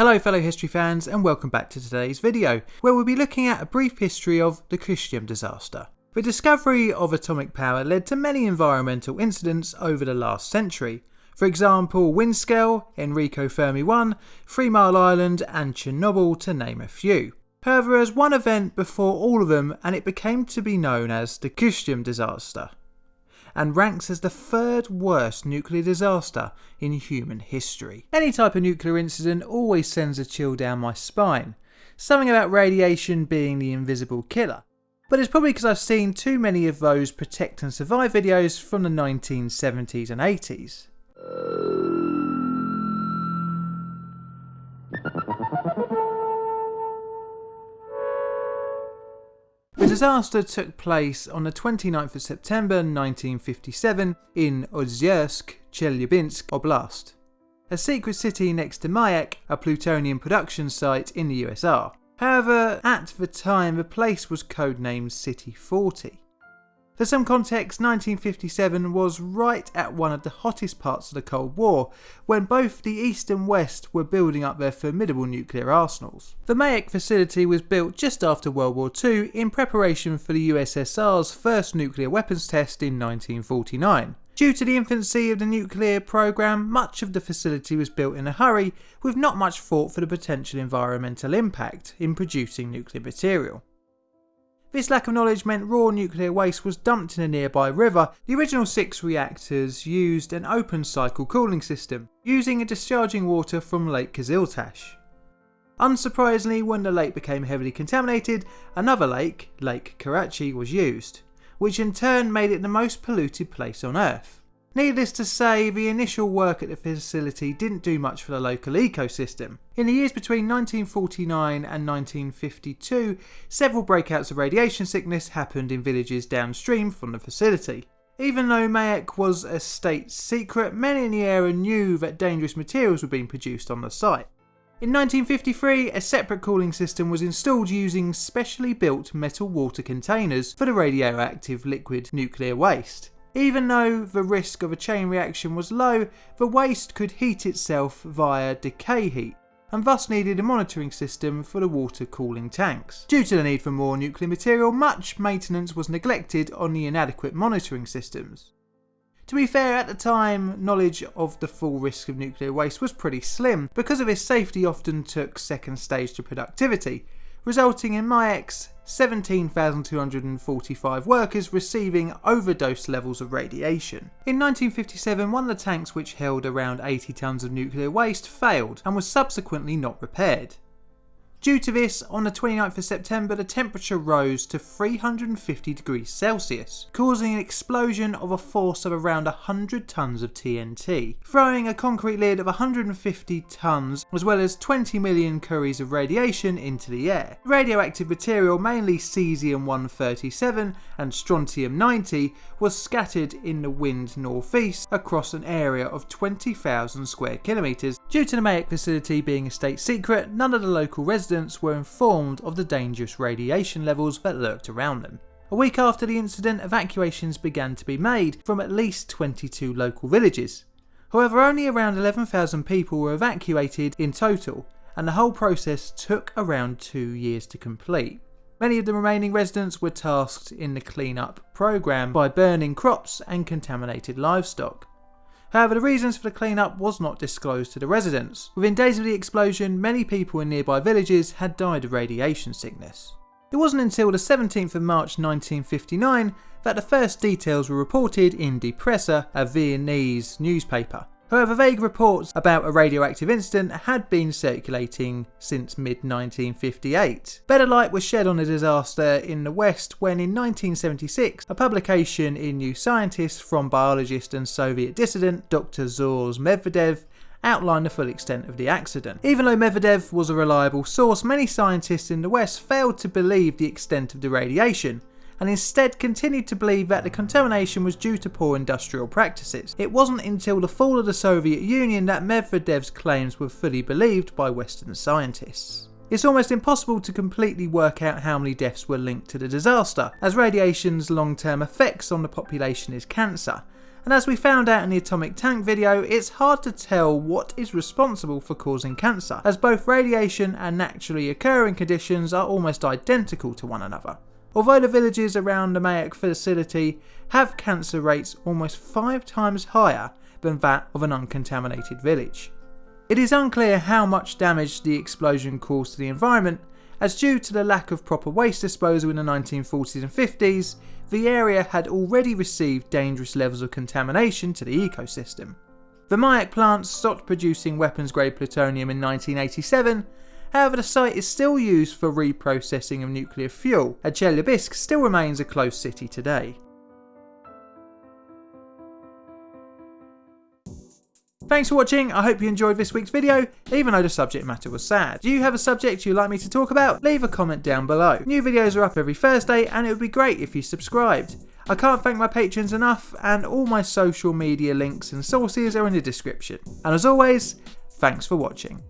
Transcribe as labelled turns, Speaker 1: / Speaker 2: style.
Speaker 1: Hello fellow history fans and welcome back to today's video, where we'll be looking at a brief history of the Kyshtym disaster. The discovery of atomic power led to many environmental incidents over the last century. For example, Windscale, Enrico Fermi 1, Three Mile Island and Chernobyl to name a few. However, there was one event before all of them and it became to be known as the Kyshtym disaster and ranks as the third worst nuclear disaster in human history. Any type of nuclear incident always sends a chill down my spine, something about radiation being the invisible killer. But it's probably because I've seen too many of those protect and survive videos from the 1970s and 80s. Disaster took place on the 29th of September 1957 in Ozersk, Chelyabinsk Oblast, a secret city next to Mayak, a plutonium production site in the USSR. However, at the time the place was codenamed City 40. For some context, 1957 was right at one of the hottest parts of the Cold War, when both the East and West were building up their formidable nuclear arsenals. The Mayak facility was built just after World War II in preparation for the USSR's first nuclear weapons test in 1949. Due to the infancy of the nuclear program, much of the facility was built in a hurry, with not much thought for the potential environmental impact in producing nuclear material. This lack of knowledge meant raw nuclear waste was dumped in a nearby river. The original six reactors used an open cycle cooling system, using and discharging water from Lake Kyzyltash. Unsurprisingly, when the lake became heavily contaminated, another lake, Lake Karachay, was used, which in turn made it the most polluted place on Earth. Needless to say, the initial work at the facility didn't do much for the local ecosystem. In the years between 1949 and 1952, several breakouts of radiation sickness happened in villages downstream from the facility. Even though Mayak was a state secret, many in the area knew that dangerous materials were being produced on the site. In 1953, a separate cooling system was installed using specially built metal water containers for the radioactive liquid nuclear waste. Even though the risk of a chain reaction was low, the waste could heat itself via decay heat, and thus needed a monitoring system for the water cooling tanks. Due to the need for more nuclear material, much maintenance was neglected on the inadequate monitoring systems. To be fair, at the time, knowledge of the full risk of nuclear waste was pretty slim. Because of this, safety often took second stage to productivity, resulting in Mayak's 17,245 workers receiving overdose levels of radiation. In 1957, one of the tanks which held around 80 tonnes of nuclear waste failed and was subsequently not repaired. Due to this, on the 29th of September the temperature rose to 350 degrees Celsius, causing an explosion of a force of around 100 tonnes of TNT, throwing a concrete lid of 150 tonnes as well as 20 million curies of radiation into the air. Radioactive material, mainly cesium-137 and strontium-90, was scattered in the wind northeast across an area of 20,000 square kilometres. Due to the Mayak facility being a state secret, none of the local residents residents were informed of the dangerous radiation levels that lurked around them. A week after the incident, evacuations began to be made from at least 22 local villages. However, only around 11,000 people were evacuated in total, and the whole process took around two years to complete. Many of the remaining residents were tasked in the clean-up program by burning crops and contaminated livestock. However, the reasons for the cleanup was not disclosed to the residents. Within days of the explosion, many people in nearby villages had died of radiation sickness. It wasn't until the 17th of March 1959 that the first details were reported in Die Presse, a Viennese newspaper. However, vague reports about a radioactive incident had been circulating since mid-1958. Better light was shed on the disaster in the West when in 1976 a publication in New Scientist from biologist and Soviet dissident Dr. Zhores Medvedev outlined the full extent of the accident. Even though Medvedev was a reliable source, many scientists in the West failed to believe the extent of the radiation, and instead continued to believe that the contamination was due to poor industrial practices. It wasn't until the fall of the Soviet Union that Medvedev's claims were fully believed by Western scientists. It's almost impossible to completely work out how many deaths were linked to the disaster, as radiation's long-term effects on the population is cancer, and as we found out in the atomic tank video, it's hard to tell what is responsible for causing cancer, as both radiation and naturally occurring conditions are almost identical to one another. Although the villages around the Mayak facility have cancer rates almost five times higher than that of an uncontaminated village. It is unclear how much damage the explosion caused to the environment, as due to the lack of proper waste disposal in the 1940s and 50s, the area had already received dangerous levels of contamination to the ecosystem. The Mayak plant stopped producing weapons grade plutonium in 1987, however the site is still used for reprocessing of nuclear fuel, and Chelyabinsk still remains a closed city today. Thanks for watching, I hope you enjoyed this week's video, even though the subject matter was sad. Do you have a subject you'd like me to talk about? Leave a comment down below. New videos are up every Thursday and it would be great if you subscribed. I can't thank my patrons enough and all my social media links and sources are in the description. And as always, thanks for watching.